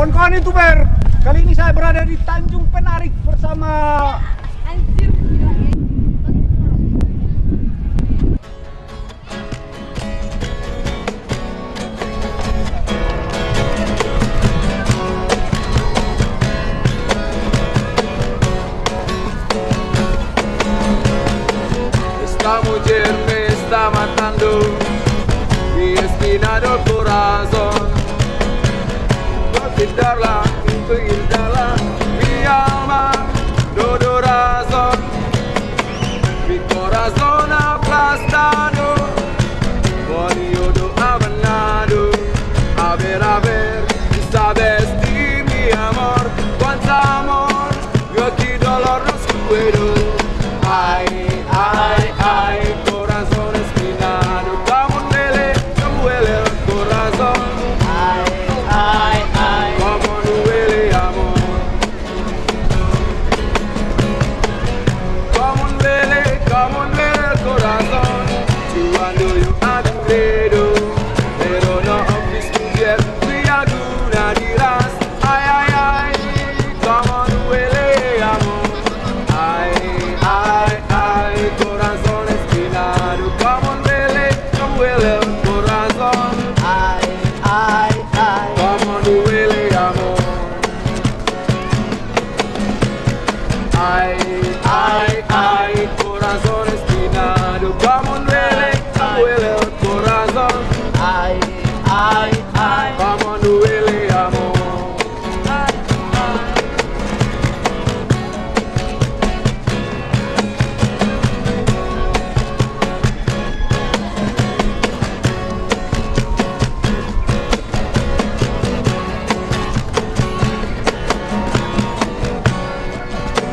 Kawan-kawan youtuber, kali ini saya berada di Tanjung Penarik bersama Anjir ya. Esta mujer me está matando Mi espina darla.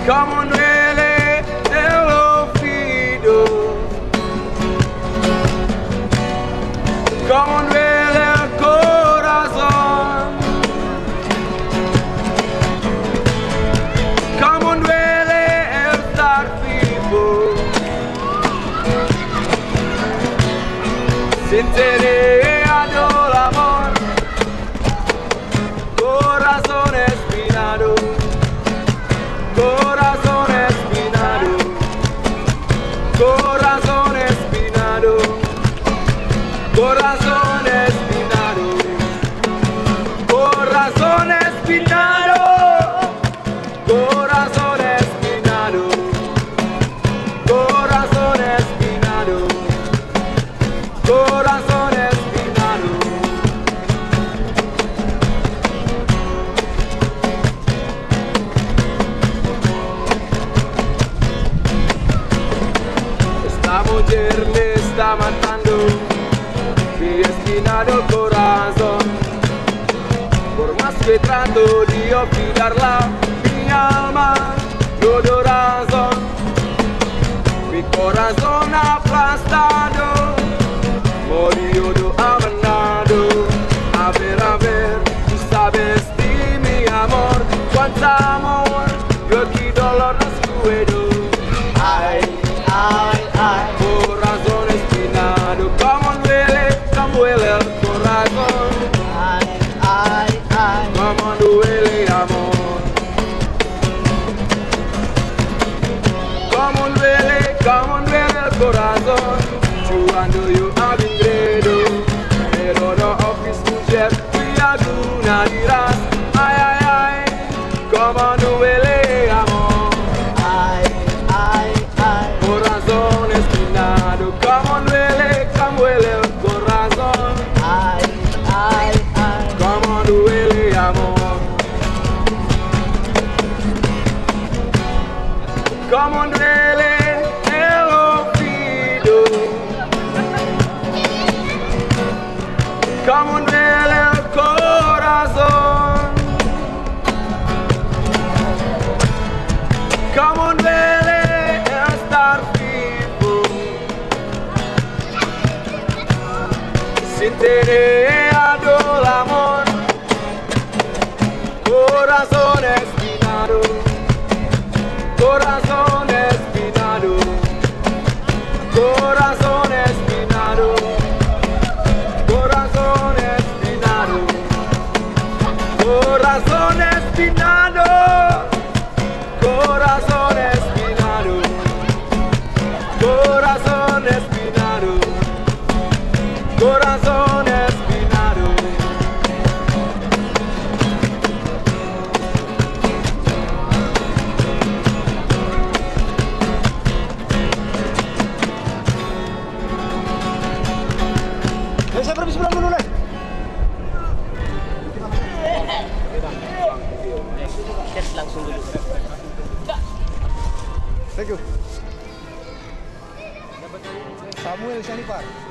El oído Como duele el corazón duele el estar vivo Sin tener Mi espinado corazón. Por más que trato de olvidarla Mi alma no da razón Mi corazón aplastado Morido abandonado. A ver, a ver, tú sabes de mi amor Cuánto amor, yo aquí dolor no puedo Ay, ay, ay, como duele el corazón. Cuando yo avingredo, oh. pero no office mujer, y alguna dirás, ay, ay, ay, como Corazones Pinaro Corazones Pinaro Corazones Pinaro Corazones Pinaro Corazones Pinaro Samuel Janibar.